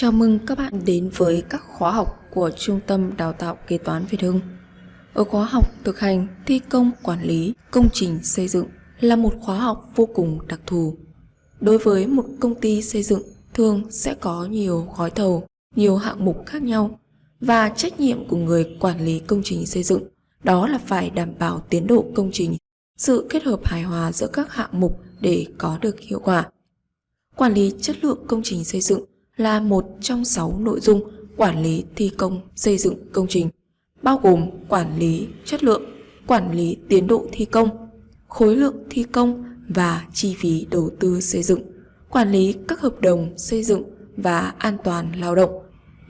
Chào mừng các bạn đến với các khóa học của Trung tâm Đào tạo Kế toán Việt Hưng. Ở khóa học thực hành thi công quản lý công trình xây dựng là một khóa học vô cùng đặc thù. Đối với một công ty xây dựng thường sẽ có nhiều gói thầu, nhiều hạng mục khác nhau và trách nhiệm của người quản lý công trình xây dựng đó là phải đảm bảo tiến độ công trình, sự kết hợp hài hòa giữa các hạng mục để có được hiệu quả. Quản lý chất lượng công trình xây dựng là một trong sáu nội dung quản lý thi công xây dựng công trình, bao gồm quản lý chất lượng, quản lý tiến độ thi công, khối lượng thi công và chi phí đầu tư xây dựng, quản lý các hợp đồng xây dựng và an toàn lao động.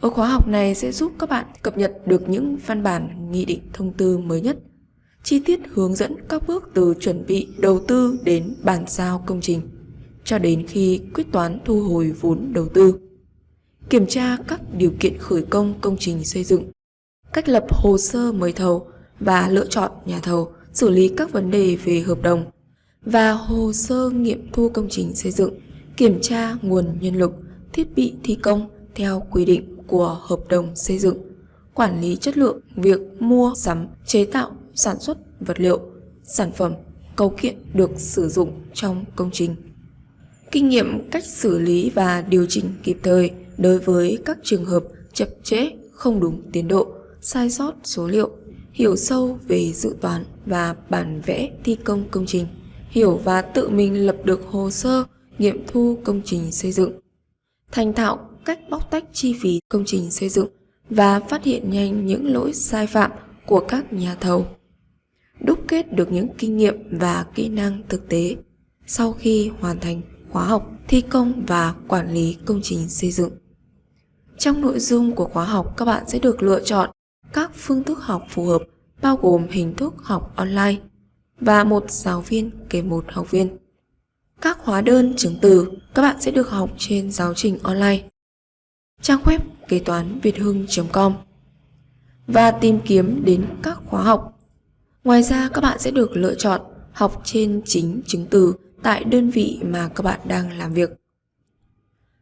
Ở khóa học này sẽ giúp các bạn cập nhật được những văn bản nghị định thông tư mới nhất, chi tiết hướng dẫn các bước từ chuẩn bị đầu tư đến bàn giao công trình, cho đến khi quyết toán thu hồi vốn đầu tư kiểm tra các điều kiện khởi công công trình xây dựng, cách lập hồ sơ mời thầu và lựa chọn nhà thầu, xử lý các vấn đề về hợp đồng và hồ sơ nghiệm thu công trình xây dựng, kiểm tra nguồn nhân lực, thiết bị thi công theo quy định của hợp đồng xây dựng, quản lý chất lượng việc mua, sắm, chế tạo, sản xuất vật liệu, sản phẩm, cấu kiện được sử dụng trong công trình. Kinh nghiệm cách xử lý và điều chỉnh kịp thời đối với các trường hợp chậm trễ, không đúng tiến độ, sai sót số liệu, hiểu sâu về dự toán và bản vẽ thi công công trình, hiểu và tự mình lập được hồ sơ nghiệm thu công trình xây dựng, thành thạo cách bóc tách chi phí công trình xây dựng và phát hiện nhanh những lỗi sai phạm của các nhà thầu. Đúc kết được những kinh nghiệm và kỹ năng thực tế sau khi hoàn thành khóa học thi công và quản lý công trình xây dựng. Trong nội dung của khóa học, các bạn sẽ được lựa chọn các phương thức học phù hợp bao gồm hình thức học online và một giáo viên kèm một học viên. Các hóa đơn chứng từ các bạn sẽ được học trên giáo trình online. Trang web kế toán việt hưng.com và tìm kiếm đến các khóa học. Ngoài ra các bạn sẽ được lựa chọn học trên chính chứng từ tại đơn vị mà các bạn đang làm việc.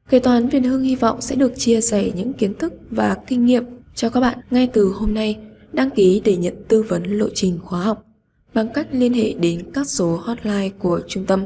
Kế toán Việt Hưng hy vọng sẽ được chia sẻ những kiến thức và kinh nghiệm cho các bạn ngay từ hôm nay, đăng ký để nhận tư vấn lộ trình khóa học, bằng cách liên hệ đến các số hotline của trung tâm.